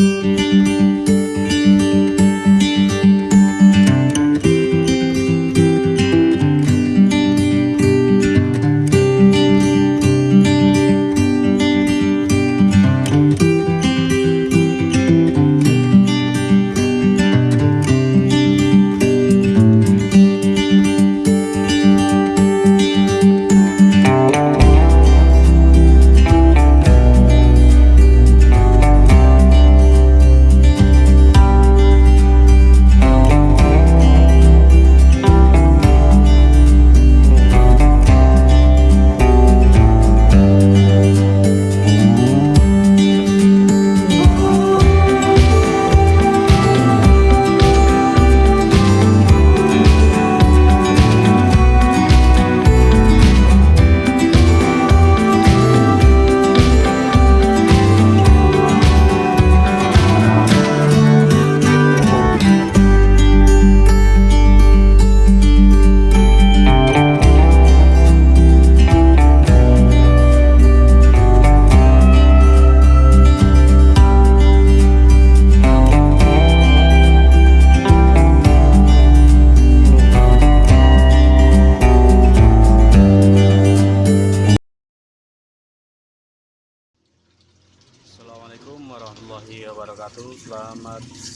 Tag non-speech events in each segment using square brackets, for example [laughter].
Música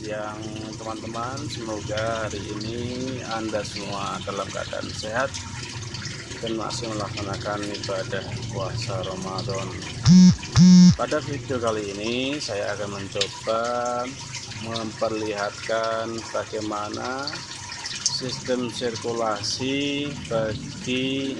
siang teman-teman. Semoga hari ini Anda semua dalam keadaan sehat Dan masih melaksanakan ibadah puasa Ramadan. Pada video kali ini Saya akan mencoba Memperlihatkan bagaimana Sistem sirkulasi Bagi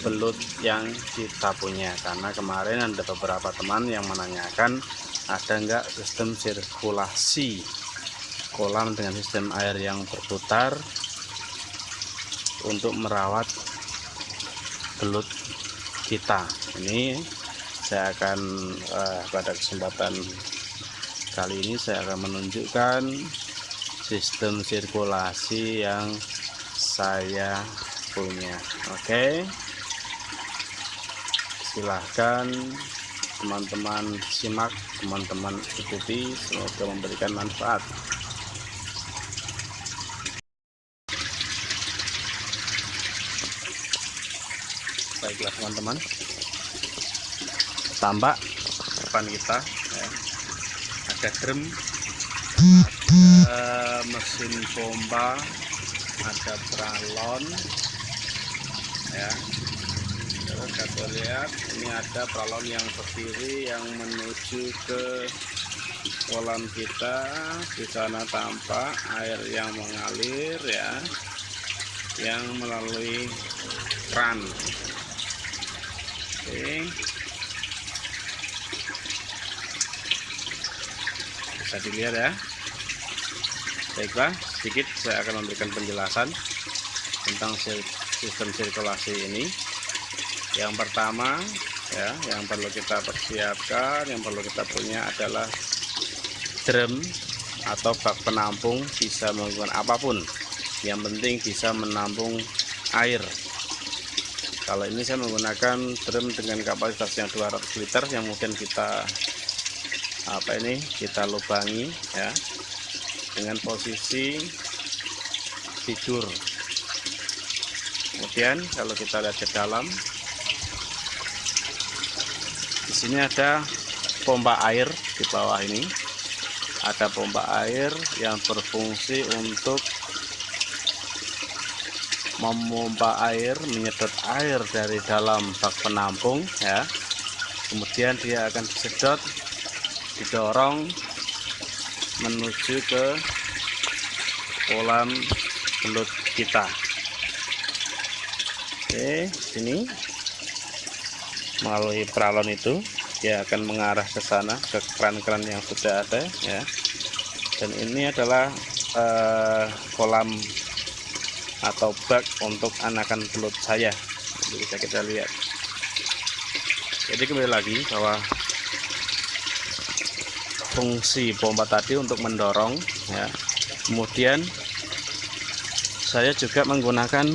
belut yang kita punya. Karena kemarin ada beberapa teman yang menanyakan ada enggak sistem sirkulasi kolam dengan sistem air yang berputar untuk merawat belut kita ini saya akan eh, pada kesempatan kali ini saya akan menunjukkan sistem sirkulasi yang saya punya oke okay? silahkan teman-teman simak teman-teman ikuti semoga memberikan manfaat. Baiklah teman-teman. Tambak depan kita ya. ada drum ada mesin pompa ada pralon ya lihat ini ada balon yang berdiri yang menuju ke kolam kita. Di sana tampak air yang mengalir ya yang melalui kran oke. Bisa dilihat ya. Baiklah sedikit saya akan memberikan penjelasan tentang sistem sirkulasi ini yang pertama ya yang perlu kita persiapkan yang perlu kita punya adalah drum atau bak penampung bisa menggunakan apa pun. Yang penting bisa menampung air. Kalau ini saya menggunakan drum dengan kapasitas yang 200 liter yang mungkin kita apa ini kita lubangi ya dengan posisi tidur. Kemudian kalau kita lihat ke dalam di sini ada pompa air di bawah ini. Ada pompa air yang berfungsi untuk memompa air menyedot air dari dalam bak penampung ya. Kemudian dia akan disedot didorong menuju ke kolam belut kita. Oke sini melalui peralon itu dia akan mengarah ke sana ke keran-keran yang sudah ada ya. Dan ini adalah uh, kolam atau bak untuk anakan belut saya. Jadi bisa kita lihat. Jadi kembali lagi bahwa fungsi pompa tadi untuk mendorong ya. Kemudian saya juga menggunakan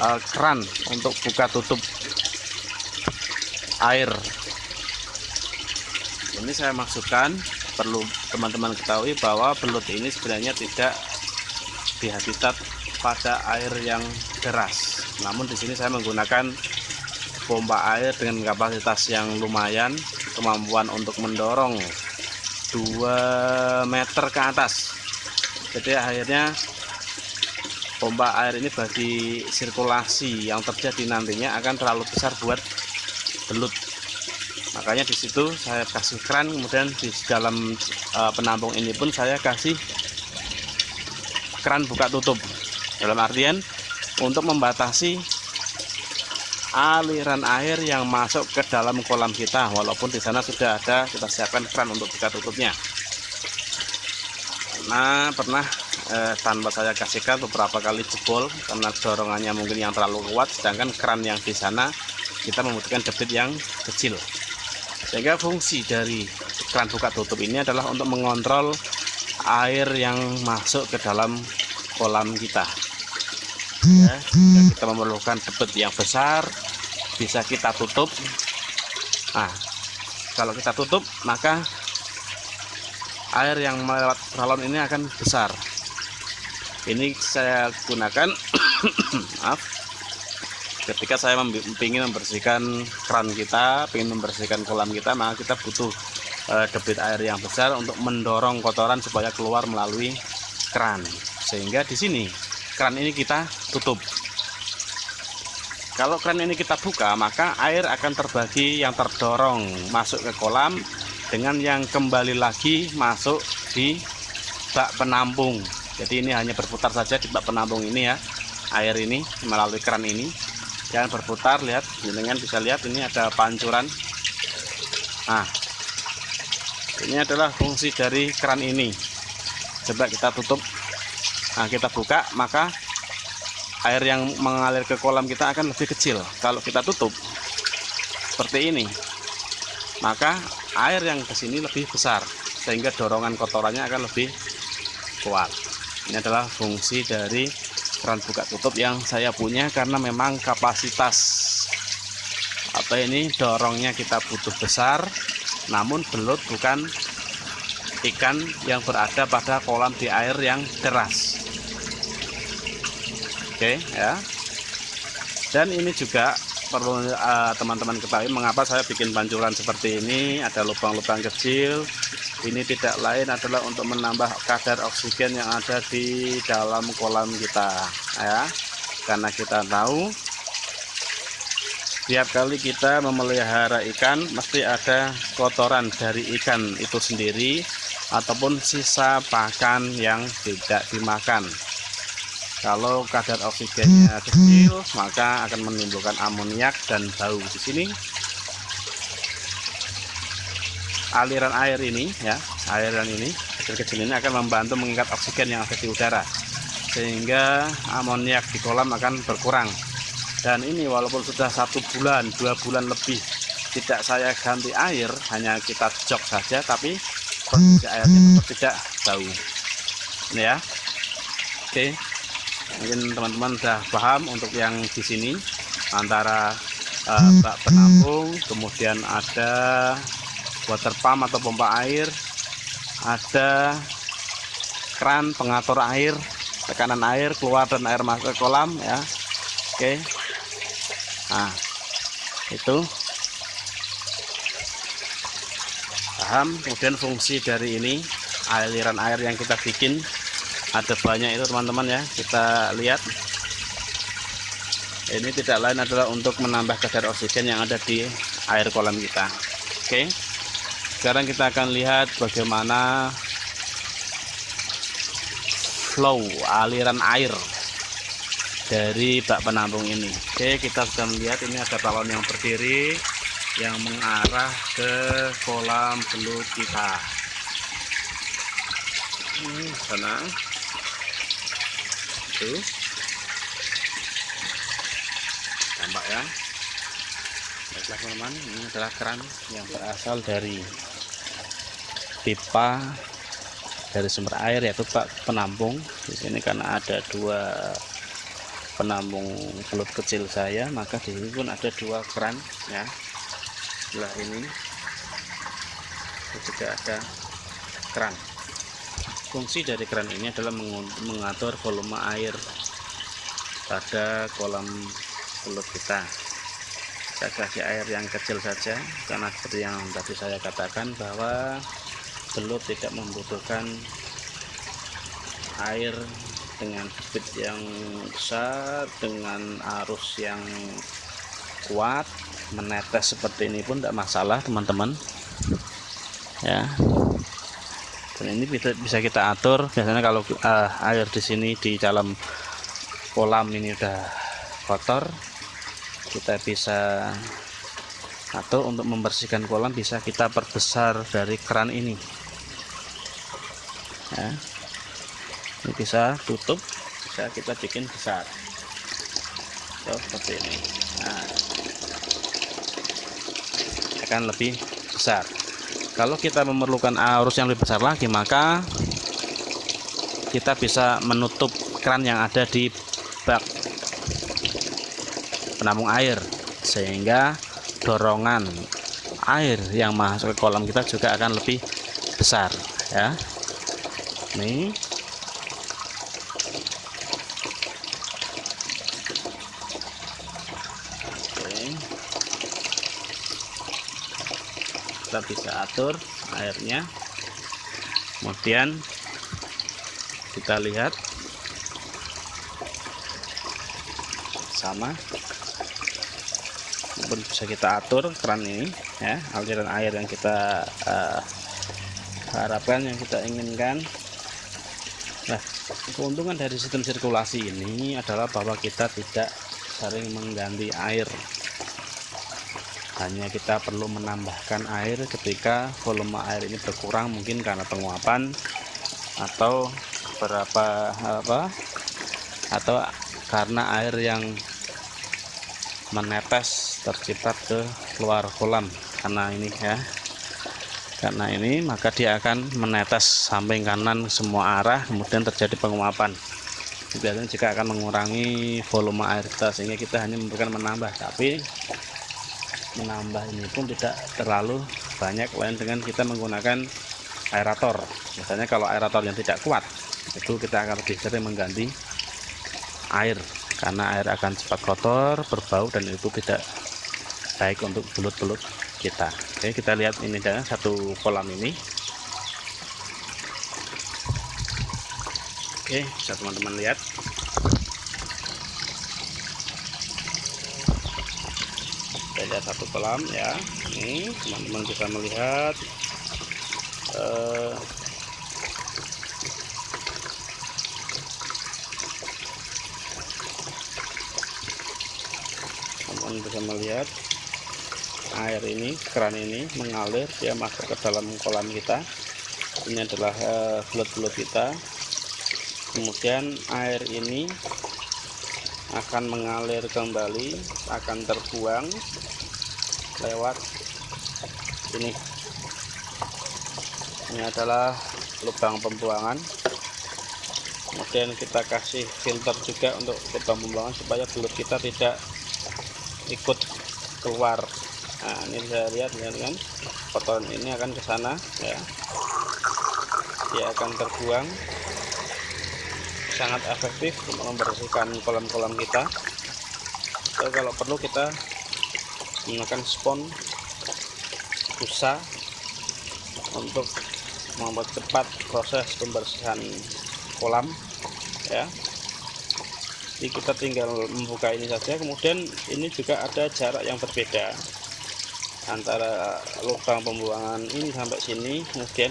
uh, keran untuk buka tutup air. Ini saya masukkan perlu teman-teman ketahui bahwa belut ini sebenarnya tidak di habitat pada air yang deras. Namun di sini saya menggunakan pompa air dengan kapasitas yang lumayan kemampuan untuk mendorong 2 meter ke atas. Jadi akhirnya pompa air ini bagi sirkulasi yang terjadi nantinya akan terlalu besar buat belut. Makanya di situ saya kasih keran kemudian di dalam uh, penampung ini pun saya kasih keran buka tutup. Dalam artian untuk membatasi aliran air yang masuk ke dalam kolam kita. Walaupun di sana sudah ada kita siapkan keran untuk buka tutupnya. Nah pernah eh, tanpa saya kasihkan beberapa kali jebol karena dorongannya mungkin yang terlalu kuat sedangkan keran yang di sana kita membutuhkan debit yang kecil. Sehingga fungsi dari keran buka tutup ini adalah untuk mengontrol air yang masuk ke dalam kolam kita. Ya, jika kita memerlukan debit yang besar bisa kita tutup. Nah kalau kita tutup maka air yang melewat salon ini akan besar ini saya gunakan [coughs] maaf ketika saya ingin membersihkan keran kita ingin membersihkan kolam kita maka kita butuh uh, debit air yang besar untuk mendorong kotoran supaya keluar melalui keran. Sehingga di sini keran ini kita tutup. Kalau keran ini kita buka maka air akan terbagi yang terdorong masuk ke kolam dengan yang kembali lagi masuk di bak penampung jadi ini hanya berputar saja di bak penampung ini ya air ini melalui keran ini. Yang berputar lihat dengan bisa lihat ini ada pancuran. Nah ini adalah fungsi dari keran ini. Coba kita tutup. Nah kita buka maka air yang mengalir ke kolam kita akan lebih kecil. Kalau kita tutup seperti ini maka air yang ke sini lebih besar sehingga dorongan kotorannya akan lebih kuat ini adalah fungsi dari keran buka tutup yang saya punya karena memang kapasitas apa ini dorongnya kita butuh besar namun belut bukan ikan yang berada pada kolam di air yang deras. Oke ya. Dan ini juga perlu eh, teman-teman uh, ketahui mengapa saya bikin pancuran seperti ini? Ada lubang-lubang kecil ini tidak lain adalah untuk menambah kadar oksigen yang ada di dalam kolam kita ya. Karena kita tahu setiap kali kita memelihara ikan mesti ada kotoran dari ikan itu sendiri ataupun sisa pakan yang tidak dimakan. Kalau kadar oksigennya kecil maka akan menimbulkan amoniak dan bau di sini aliran air ini ya aliran ini kecil-kecil ini akan membantu mengikat oksigen yang ada di udara. Sehingga amoniak di kolam akan berkurang. Dan ini walaupun sudah satu bulan dua bulan lebih tidak saya ganti air hanya kita jok saja tapi kondisi airnya tetap tidak bau. Ini ya. Oke. Mungkin teman-teman sudah paham untuk yang di sini antara uh, bak penampung kemudian ada water pump atau pompa air. Ada keran pengatur air tekanan air keluar dan air masuk ke kolam ya. Oke. Nah itu. Paham? Kemudian fungsi dari ini aliran air yang kita bikin ada banyak itu teman-teman ya. Kita lihat. Ini tidak lain adalah untuk menambah kadar oksigen yang ada di air kolam kita. Oke sekarang kita akan lihat bagaimana flow aliran air dari bak penampung ini. Oke kita sudah melihat ini ada balon yang berdiri yang mengarah ke kolam belut kita. Ini sana itu. Tampak ya? Baiklah teman-teman. Ini adalah keran yang berasal dari pipa dari sumber air yaitu bak penampung. Di sini karena ada dua penampung belut kecil saya maka di sini pun ada dua keran ya. Sebelah ini juga ada keran. Fungsi dari keran ini adalah mengatur volume air pada kolam belut kita. Saya kasih air yang kecil saja karena seperti yang tadi saya katakan bahwa belut tidak membutuhkan air dengan debit yang besar dengan arus yang kuat menetes seperti ini pun tidak masalah teman-teman. Ya. Dan ini bisa, bisa kita atur. Biasanya kalau uh, air di sini di dalam kolam ini udah kotor kita bisa atur untuk membersihkan kolam bisa kita perbesar dari keran ini ya. Ini bisa tutup bisa kita bikin besar. So, seperti ini. Nah, akan lebih besar. Kalau kita memerlukan arus yang lebih besar lagi maka kita bisa menutup keran yang ada di bak penampung air. Sehingga dorongan air yang masuk ke kolam kita juga akan lebih besar ya nih. Kita bisa atur airnya. Kemudian kita lihat. Sama. Pun bisa kita atur keran ini ya. Aliran air yang kita uh, harapkan yang kita inginkan keuntungan dari sistem sirkulasi ini adalah bahwa kita tidak sering mengganti air. Hanya kita perlu menambahkan air ketika volume air ini berkurang mungkin karena penguapan atau berapa apa atau karena air yang menetes terciprat ke luar kolam. Karena ini ya karena ini maka dia akan menetes samping kanan semua arah kemudian terjadi penguapan. Biasanya jika akan mengurangi volume air kita sehingga kita hanya memberikan menambah. Tapi menambah ini pun tidak terlalu banyak lain dengan kita menggunakan aerator. Misalnya kalau aerator yang tidak kuat itu kita akan lebih sering mengganti air. Karena air akan cepat kotor berbau dan itu tidak baik untuk belut-belut kita. Oke kita lihat ini dan satu kolam ini. Oke bisa teman-teman lihat. Ada satu kolam ya. Ini teman-teman bisa melihat eh, teman-teman bisa melihat air ini keran ini mengalir dia masuk ke dalam kolam kita. Ini adalah eh, belut-belut uh, kita. Kemudian air ini akan mengalir kembali akan terbuang lewat ini. Ini adalah lubang pembuangan. Kemudian kita kasih filter juga untuk lubang pembuangan supaya belut kita tidak ikut keluar nah ini bisa lihat ya kan? Kotoran ini akan ke sana ya. Dia akan terbuang. Sangat efektif untuk membersihkan kolam-kolam kita. So, kalau perlu kita menggunakan spon busa untuk membuat cepat proses pembersihan kolam ya. Jadi kita tinggal membuka ini saja. Kemudian ini juga ada jarak yang berbeda antara lubang pembuangan ini sampai sini kemudian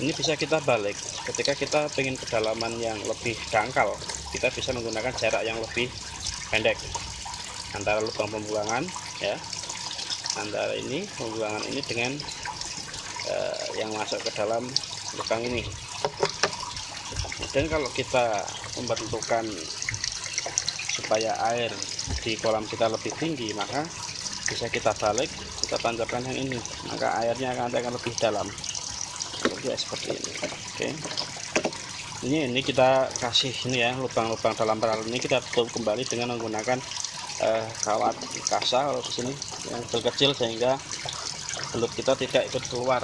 ini bisa kita balik. Ketika kita ingin kedalaman yang lebih dangkal kita bisa menggunakan jarak yang lebih pendek. Antara lubang pembuangan ya. Antara ini pembuangan ini dengan uh, yang masuk ke dalam lubang ini. Dan kalau kita membentukkan supaya air di kolam kita lebih tinggi maka bisa kita balik kita tancapkan yang ini. Maka airnya akan, akan lebih dalam. Ya seperti ini. Oke. Ini ini kita kasih ini ya lubang-lubang dalam peralatan ini kita tutup kembali dengan menggunakan eh, kawat kasa kalau di sini yang kecil sehingga belut kita tidak ikut keluar.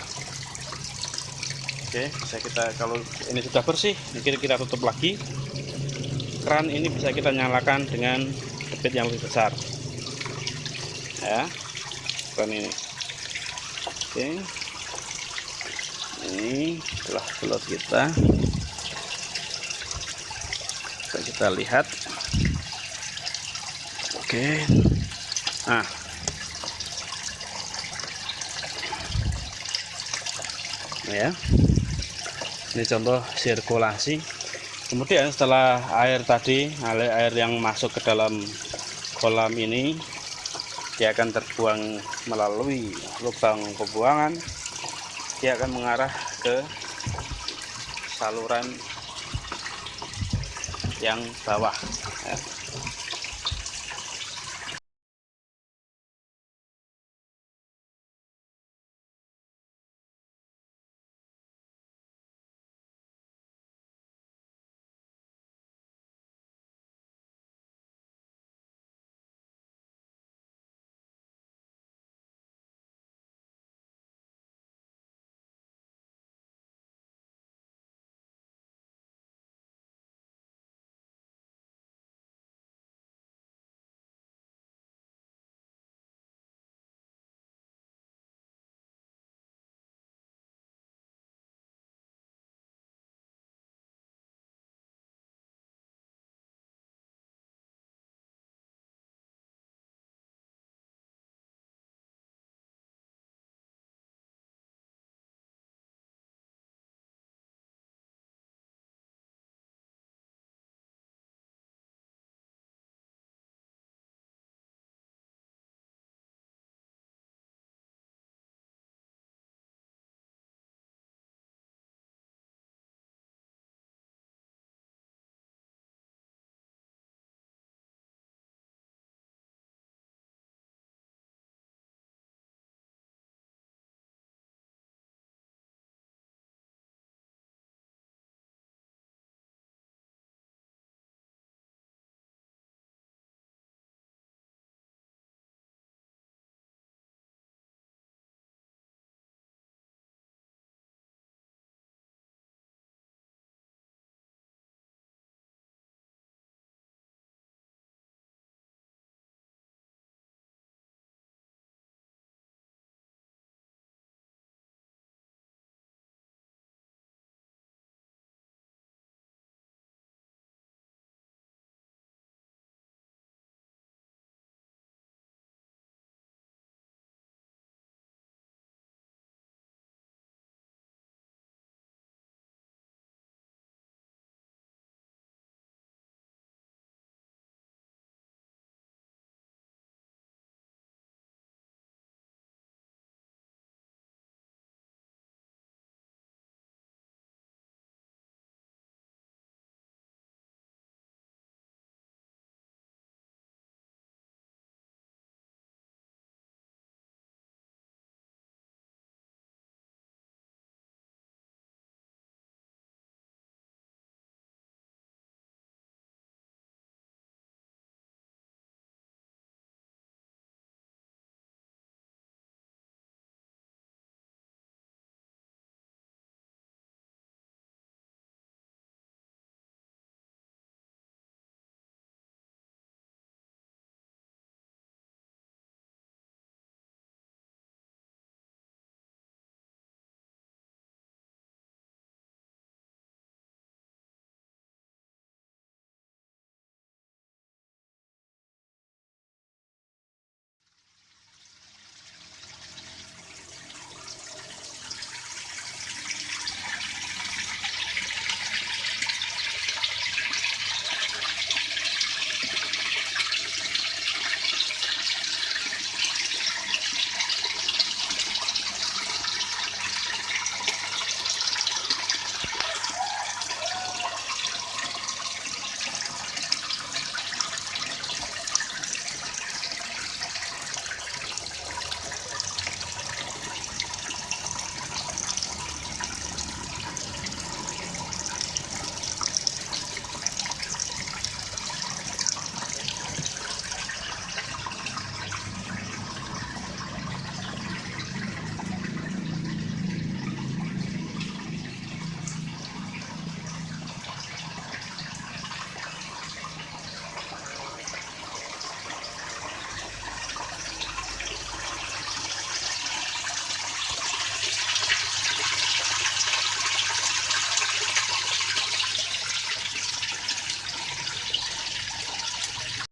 Oke bisa kita kalau ini sudah bersih mungkin kita tutup lagi. Keran ini bisa kita nyalakan dengan debit yang lebih besar ya. Keran ini. Oke. Ini telah belut kita. Bisa kita lihat. Oke. Nah. Ya. Ini contoh sirkulasi. Kemudian setelah air tadi air yang masuk ke dalam kolam ini dia akan terbuang melalui lubang pembuangan. Dia akan mengarah ke saluran yang bawah